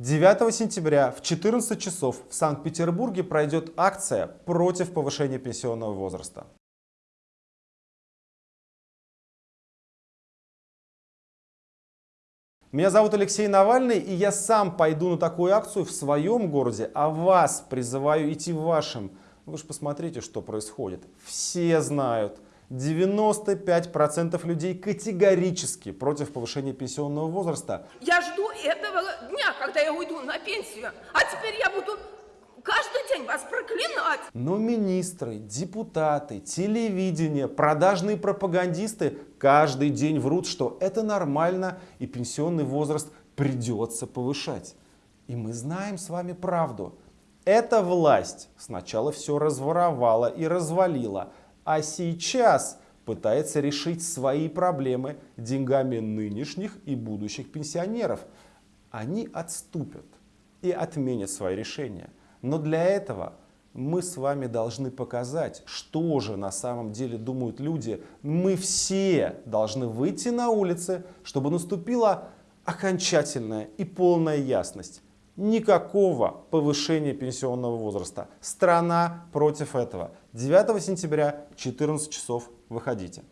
9 сентября в 14 часов в Санкт-Петербурге пройдет акция против повышения пенсионного возраста. Меня зовут Алексей Навальный, и я сам пойду на такую акцию в своем городе, а вас призываю идти в вашем. Вы же посмотрите, что происходит. Все знают, 95% людей категорически против повышения пенсионного возраста. Я жду этого дня, когда я уйду на пенсию. А теперь я буду каждый день вас проклинать. Но министры, депутаты, телевидение, продажные пропагандисты каждый день врут, что это нормально и пенсионный возраст придется повышать. И мы знаем с вами правду. Эта власть сначала все разворовала и развалила, а сейчас пытается решить свои проблемы деньгами нынешних и будущих пенсионеров. Они отступят и отменят свои решения. Но для этого мы с вами должны показать, что же на самом деле думают люди. Мы все должны выйти на улицы, чтобы наступила окончательная и полная ясность. Никакого повышения пенсионного возраста. Страна против этого. 9 сентября, 14 часов, выходите.